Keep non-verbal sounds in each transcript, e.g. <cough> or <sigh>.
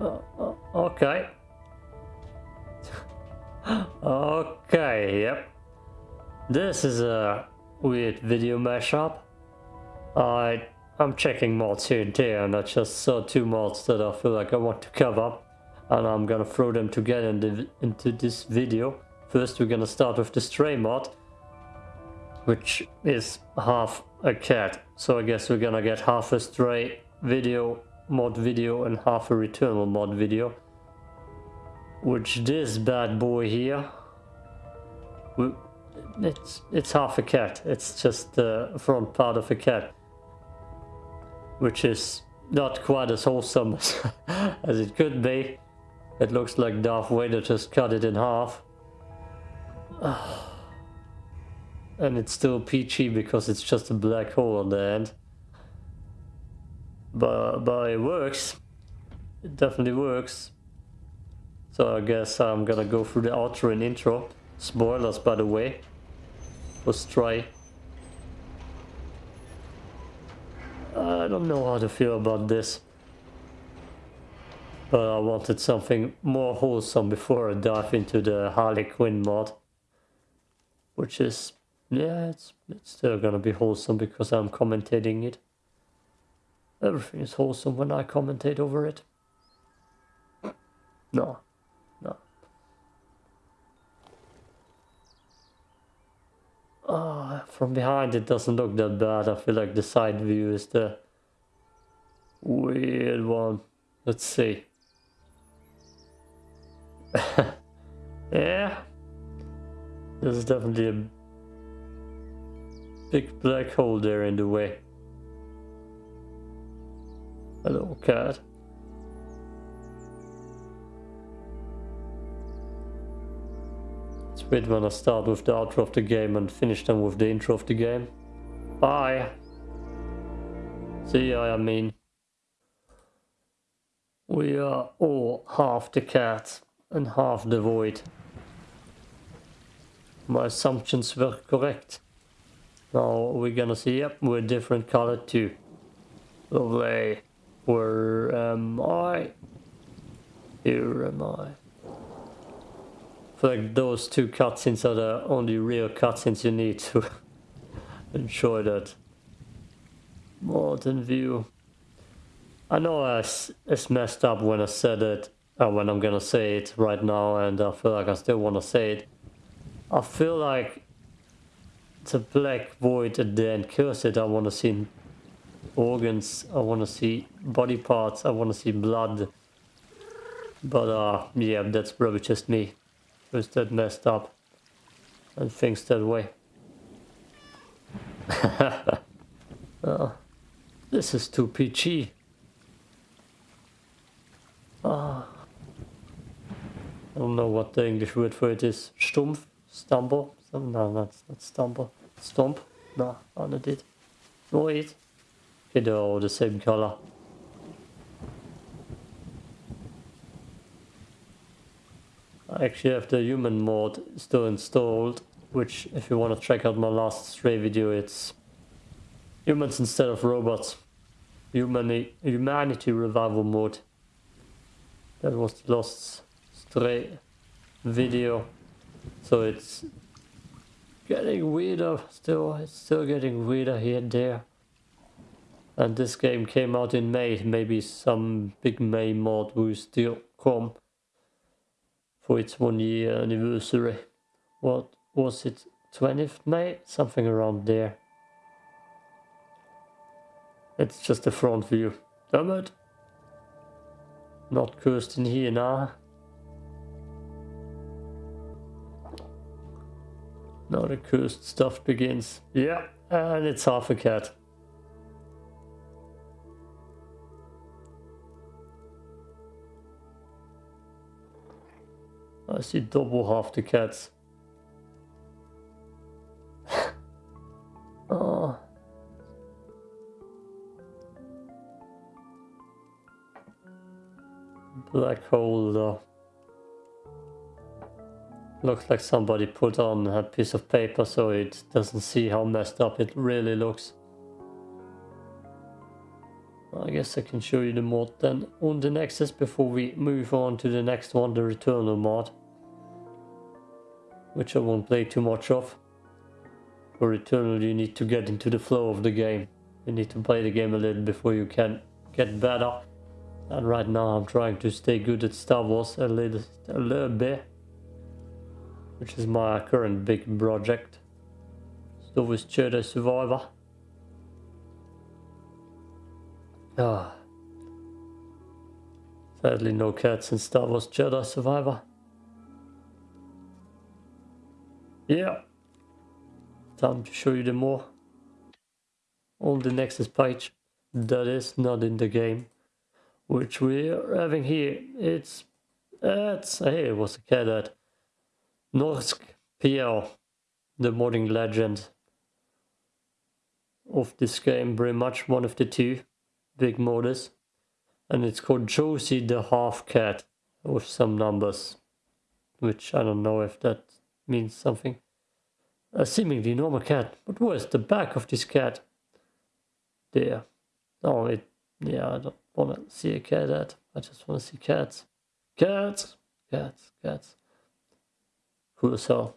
Uh, uh, okay. okay, yep. This is a weird video mashup. I I'm checking mods here and there and I just saw two mods that I feel like I want to cover and I'm gonna throw them together in the, into this video. First we're gonna start with the stray mod which is half a cat. So I guess we're gonna get half a stray video mod video and half a returnal mod video. Which this bad boy here, it's it's half a cat. It's just the front part of a cat, which is not quite as wholesome <laughs> as, as it could be. It looks like Darth Vader just cut it in half. <sighs> Ah. And it's still peachy because it's just a black hole on the end. But, but it works. It definitely works. So I guess I'm gonna go through the outro and intro. Spoilers by the way. Let's try. I don't know how to feel about this. But I wanted something more wholesome before I dive into the Harley Quinn mod. Which is yeah, it's, it's still gonna be wholesome because I'm commentating it. Everything is wholesome when I commentate over it. No, no. Oh, from behind it doesn't look that bad. I feel like the side view is the weird one. Let's see. <laughs> yeah. This is definitely a Big black hole there in the way. Hello, cat. It's weird when I start with the outro of the game and finish them with the intro of the game. Bye! See ya, I mean. We are all half the cat and half the void. My assumptions were correct. Now we're gonna see, yep, we're different color too. Lovely. Where am I? Here am I. I feel like those two cutscenes are the only real cutscenes you need to <laughs> enjoy that modern view. I know it's, it's messed up when I said it, or uh, when I'm gonna say it right now, and I feel like I still wanna say it. I feel like it's a black void at the end. Curse it, I want to see organs, I want to see body parts, I want to see blood. But uh, yeah, that's probably just me. Who's that messed up and thinks that way. <laughs> uh, this is too peachy. Uh, I don't know what the English word for it is. Stumpf? Stumble? No, that's not stumble. Stomp? No, I not it. Wait. Okay, they're all the same color. I actually have the human mode still installed, which if you want to check out my last stray video, it's humans instead of robots. Humani humanity revival mode. That was the last stray video. So it's getting weirder still. It's still getting weirder here and there. And this game came out in May. Maybe some big May mod will still come for its one year anniversary. What was it? 20th May? Something around there. It's just the front view. Damn it. Not cursed in here now. Now the cursed stuff begins. Yeah, and it's half a cat. I see double half the cats. oh. <laughs> Black hole Looks like somebody put on a piece of paper so it doesn't see how messed up it really looks. I guess I can show you the mod then on the Nexus before we move on to the next one, the Returnal mod. Which I won't play too much of. For Returnal you need to get into the flow of the game. You need to play the game a little before you can get better. And right now I'm trying to stay good at Star Wars a little, a little bit. Which is my current big project. Star Wars Jedi Survivor. Ah. Sadly no cats in Star Wars Jedi Survivor. Yeah. Time to show you the more. On the Nexus page. That is not in the game. Which we're having here. It's... It's... Hey, it was a cat at Norsk PL. The modding legend of this game. Very much one of the two big modus and it's called Josie the Half Cat with some numbers which I don't know if that means something. A seemingly normal cat, but where's the back of this cat? There. Oh, it, yeah, I don't want to see a cat at. I just want to see cats. Cats! Cats, cats. Hell.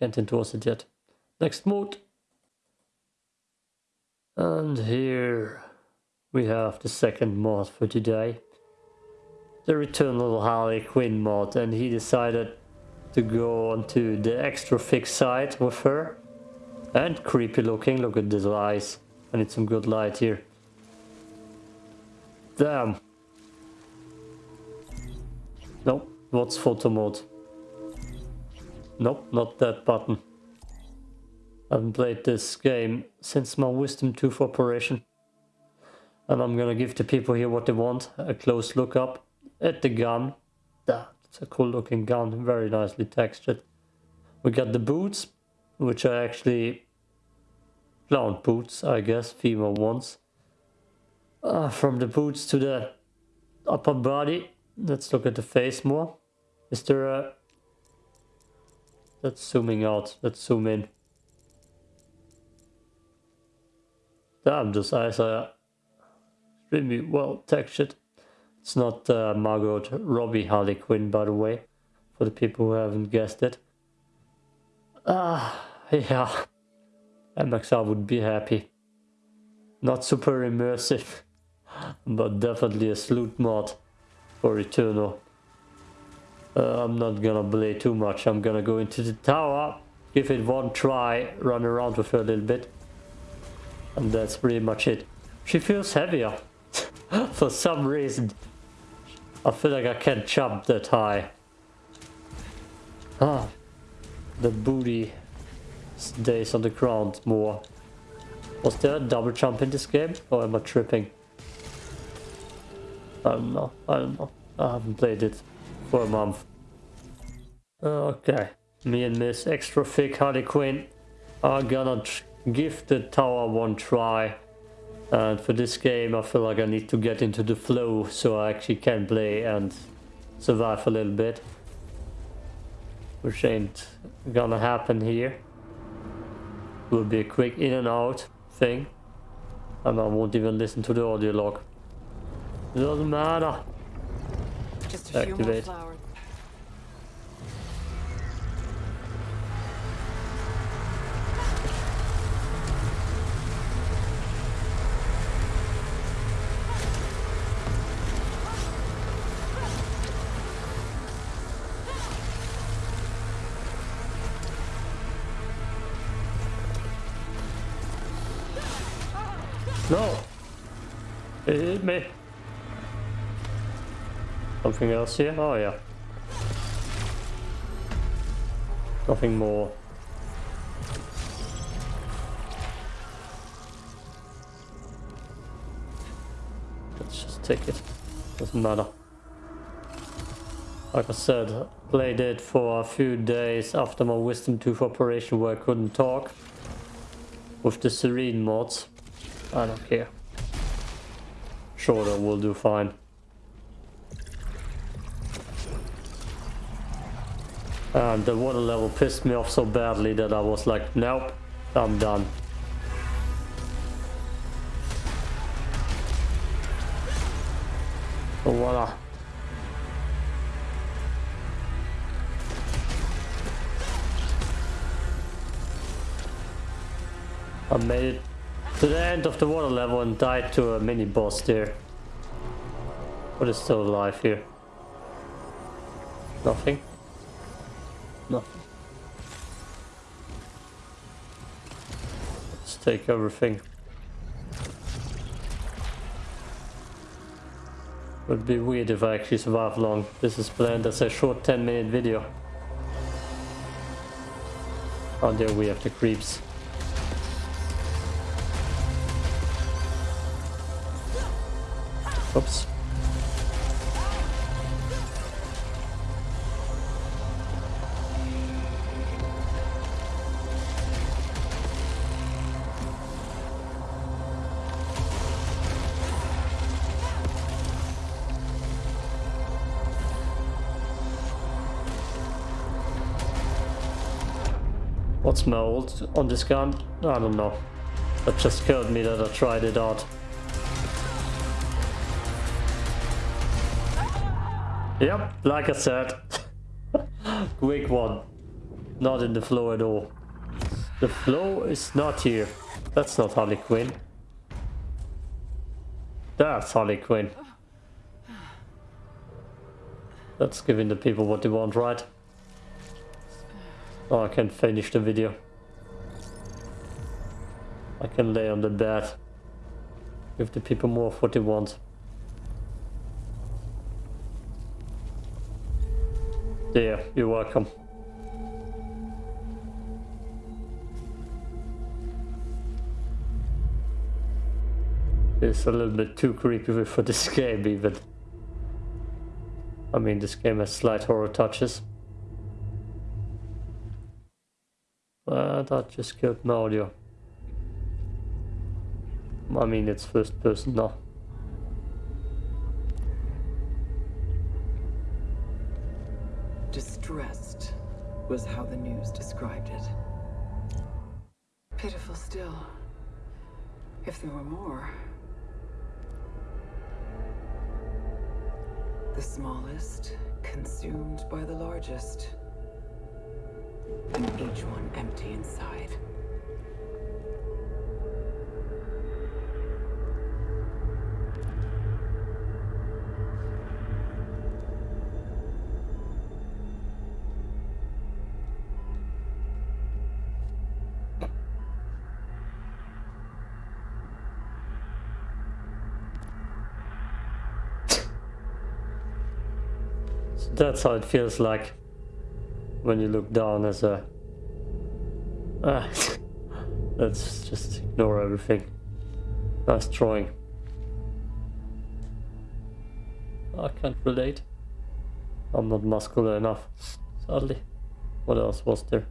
Can't endorse it yet. Next mode. And here we have the second mod for today. The return Returnal Harley Quinn mod and he decided to go onto the extra thick side with her. And creepy looking, look at these eyes. I need some good light here. Damn. Nope, what's photo mode? Nope, not that button. I haven't played this game since my Wisdom Tooth operation. And I'm gonna give the people here what they want. A close look up at the gun. That's a cool looking gun, very nicely textured. We got the boots, which are actually clown boots, I guess, female ones. Uh, from the boots to the upper body, let's look at the face more. Is there a... That's zooming out, let's zoom in. Damn, eyes are extremely well textured. It's not uh, Margot Robbie Harley Quinn, by the way, for the people who haven't guessed it. Ah, yeah, MXR would be happy. Not super immersive, <laughs> but definitely a salute mod for Returnal. Uh, I'm not gonna play too much, I'm gonna go into the tower, give it one try, run around with her a little bit. And that's pretty much it. She feels heavier. <laughs> For some reason, I feel like I can't jump that high. Ah, the booty stays on the ground more. Was there a double jump in this game? Or am I tripping? I don't know. I don't know. I haven't played it for a month. Okay. Me and Miss Extra Thick Harley Quinn are gonna give the tower one try. And for this game I feel like I need to get into the flow so I actually can play and survive a little bit. Which ain't gonna happen here. Will be a quick in and out thing. And I won't even listen to the audio log. It doesn't matter. Just a Activate. few more flowers. No! It hit me. Something else here? Oh yeah. Nothing more. Let's just take it. Doesn't matter. Like I said, played it for a few days after my wisdom tooth operation where I couldn't talk. With the serene mods. I don't care. Shorter will do fine. And the water level pissed me off so badly that I was like, nope, I'm done. So voila. I made it to the end of the water level and died to a mini boss there. What is still alive here? Nothing? Nothing. Let's take everything. Would be weird if I actually survive long. This is planned as a short 10 minute video. Oh there we have the creeps. Oops. What's my ult on this gun? I don't know. That just killed me that I tried it out. Yep, like I said. <laughs> Quick one. Not in the flow at all. The flow is not here. That's not Harley Quinn. That's Harley Quinn. That's giving the people what they want, right? Oh, I can finish the video. I can lay on the bed. Give the people more of what they want. Yeah, you're welcome. It's a little bit too creepy for this <laughs> game even. I mean, this game has slight horror touches. But I just killed my audio. I mean, it's first person now. Distressed was how the news described it. Pitiful still. If there were more. The smallest consumed by the largest. And each one empty inside. that's how it feels like when you look down as a <laughs> ah, let's just ignore everything. Nice drawing. I can't relate. I'm not muscular enough sadly. What else was there?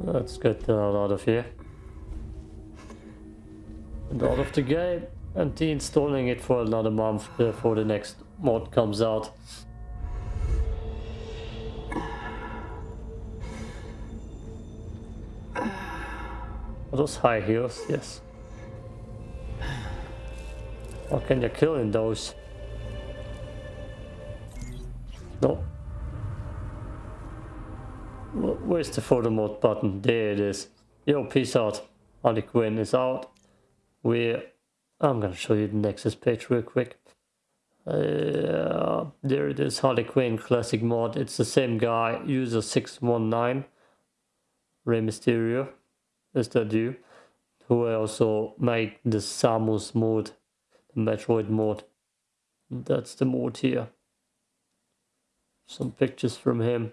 Let's get the hell out of here. And out of the game. And installing it for another month before the next mod comes out. Those high heels? Yes. How can you kill in those? No. Where's the photo mode button? There it is. Yo, peace out. Harley Quinn is out. We're I'm to show you the Nexus page real quick. Uh, there it is, Harley Quinn Classic Mod. It's the same guy, user 619, Rey Mysterio. You? Who also made the Samus mod, the Metroid mod. That's the mod here. Some pictures from him.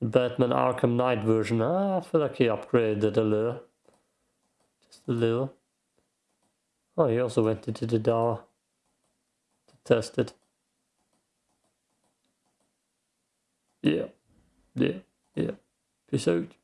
The Batman Arkham Knight version. Ah, I feel like he upgraded it a little. Just a little. Oh, he also went into the DAR to test it. Yeah, yeah, yeah. Peace out.